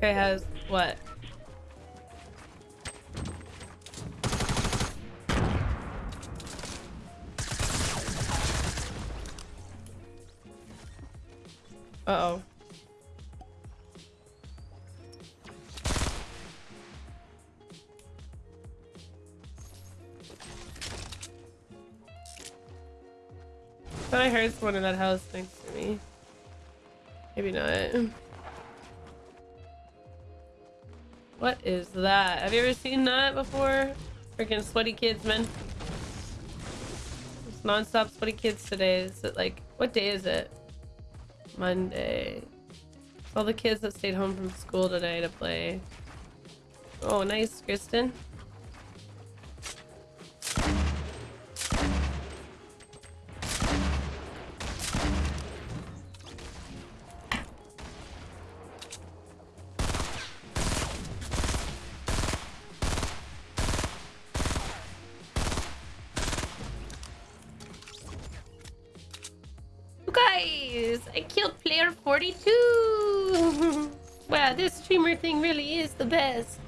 guy has what? Uh-oh. Thought I heard someone in that house next to me. Maybe not. What is that? Have you ever seen that before? Freaking sweaty kids, man. It's non-stop sweaty kids today. Is it like, what day is it? Monday. All the kids that stayed home from school today to play. Oh, nice, Kristen. Guys, I killed player 42. wow, this streamer thing really is the best.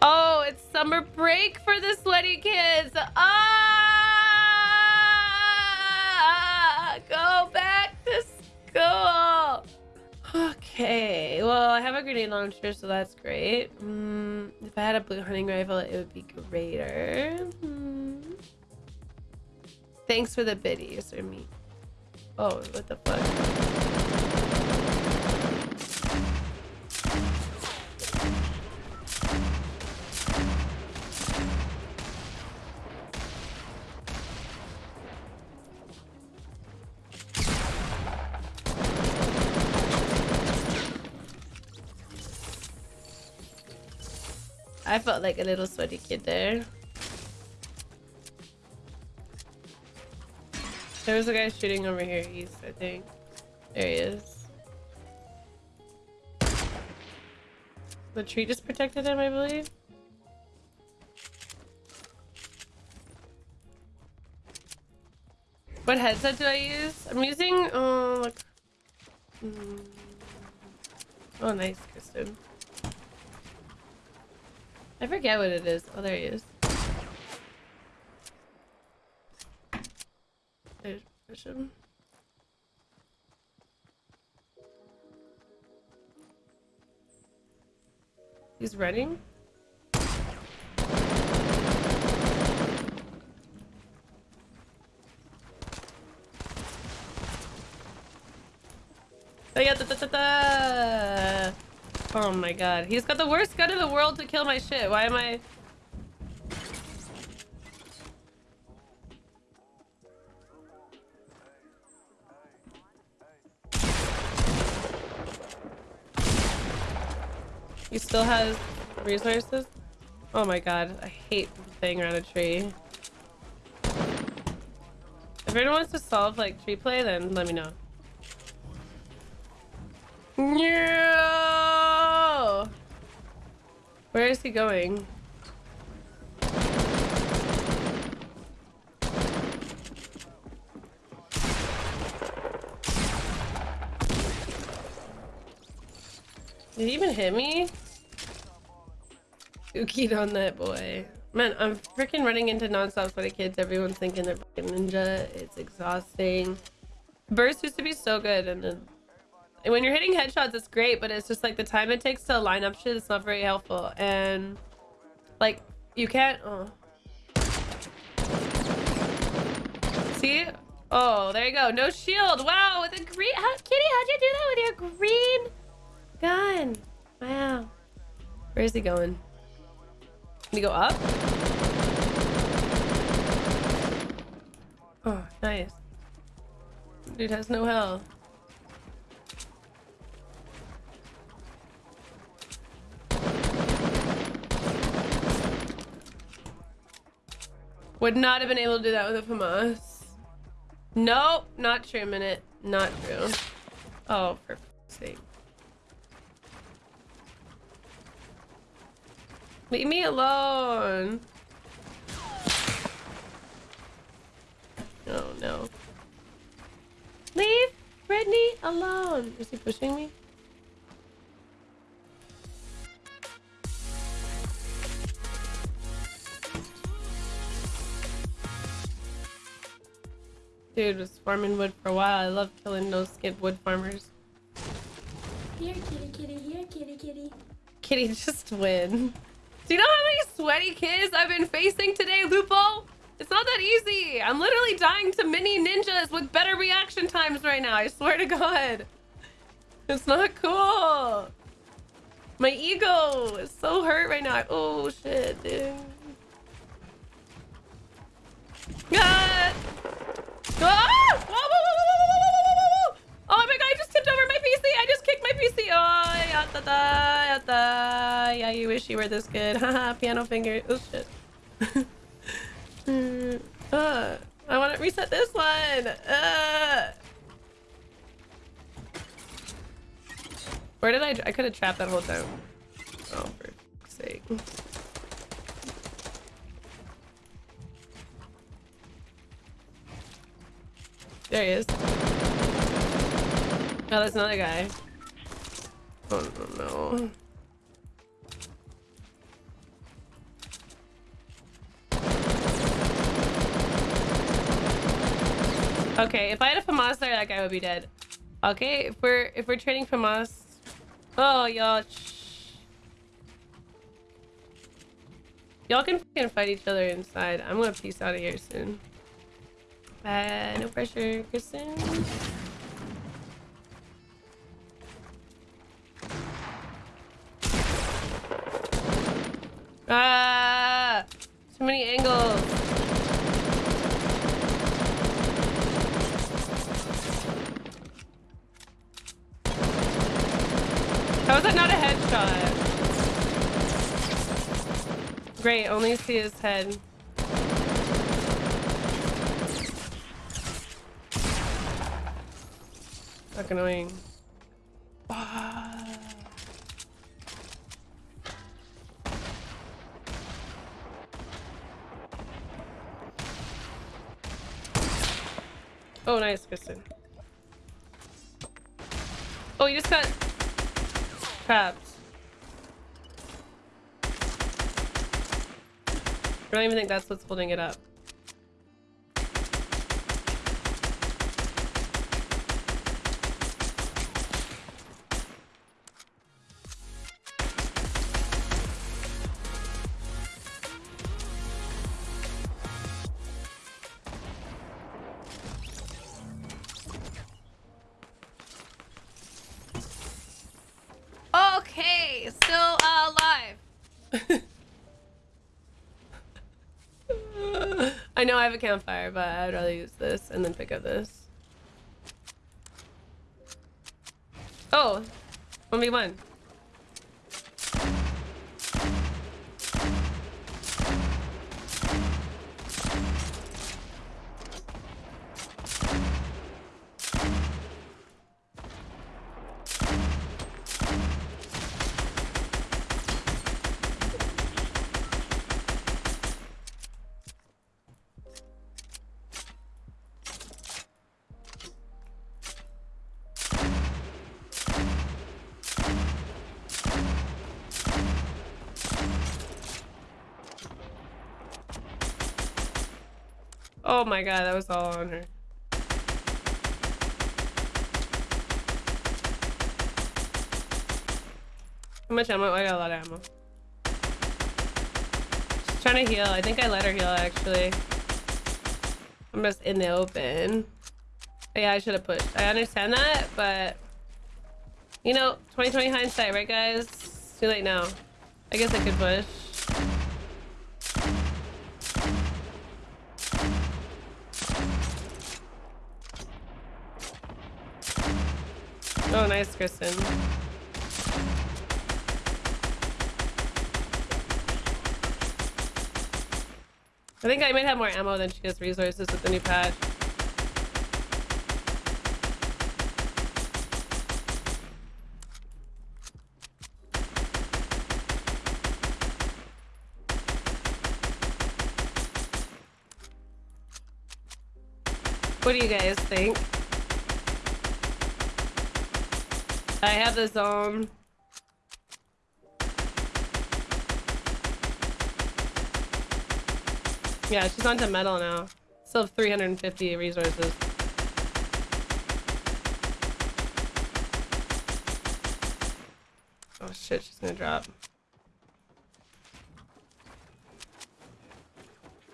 Oh, it's summer break for the sweaty kids. Ah, go back to school. Okay, well, I have a grenade launcher, so that's great. Mm, if I had a blue hunting rifle, it would be greater. Mm. Thanks for the biddies, or me. Oh, what the fuck? I felt like a little sweaty kid there. There was a guy shooting over here east, I think. There he is. The tree just protected him, I believe. What headset do I use? I'm using, oh, look. Mm. Oh, nice, Kristen. I forget what it is. Oh, there he is. Push him. He's running. Oh. Oh my god. He's got the worst gun in the world to kill my shit. Why am I... He still has resources? Oh my god, I hate playing around a tree. If anyone wants to solve like tree play, then let me know. No! Where is he going? Did he even hit me? Ukied on that boy. Man, I'm freaking running into non-stop sweaty kids. Everyone's thinking they're ninja. It's exhausting. Burst used to be so good and then when you're hitting headshots it's great but it's just like the time it takes to line up shit it's not very helpful and like you can't oh see oh there you go no shield wow with a green how kitty how'd you do that with your green gun wow where is he going can he go up oh nice dude has no health Would not have been able to do that with a FAMAS. Nope, not true, minute. Not true. Oh, for sake. Leave me alone. Oh no. Leave Brittany alone. Is he pushing me? Dude was farming wood for a while. I love killing those skid wood farmers. Here, kitty, kitty. Here, kitty, kitty. Kitty, just win. Do you know how many sweaty kids I've been facing today, Lupo? It's not that easy. I'm literally dying to mini ninjas with better reaction times right now. I swear to God. It's not cool. My ego is so hurt right now. Oh, shit, dude. Ah! Ah! Just kicked my PC. Oh, yata, yata. Yeah, you wish you were this good. Haha, piano finger. Oh, shit. Hmm, uh, I want to reset this one. Uh. Where did I? I could have trapped that whole time. Oh, for sake. There he is. Oh, that's another guy. Oh. Okay, if I had a FAMAS there, that guy would be dead. Okay, if we're if we're trading FAMAS. Oh y'all. Y'all can fucking fight each other inside. I'm gonna peace out of here soon. Uh, no pressure, Kristen. Ah, too many angles. How is that not a headshot? Great, only see his head. Fuck annoying. Ah. Oh, nice, Kristen. Oh, you just got trapped. I don't even think that's what's holding it up. Still uh, alive. I know I have a campfire, but I'd rather use this and then pick up this. Oh, 1v1. Oh my god, that was all on her. How much ammo? I got a lot of ammo. She's trying to heal. I think I let her heal actually. I'm just in the open. But yeah, I should have pushed. I understand that, but you know, 2020 hindsight, right guys? It's too late now. I guess I could push. Oh, nice, Kristen. I think I might have more ammo than she has resources with the new patch. What do you guys think? I have this zone. Yeah, she's on onto metal now. Still have 350 resources. Oh shit, she's gonna drop.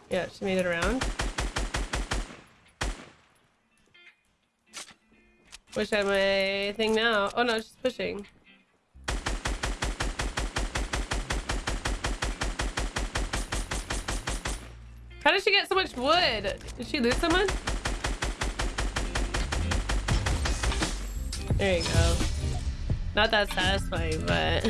Yeah, she made it around. Wish I had my thing now. Oh no, she's pushing. How did she get so much wood? Did she lose someone? There you go. Not that satisfying, but...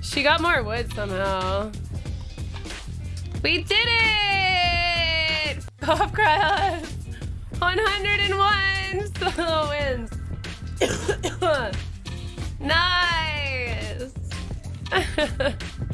she got more wood somehow. We did it! Cough cry 101 solo wins. nice!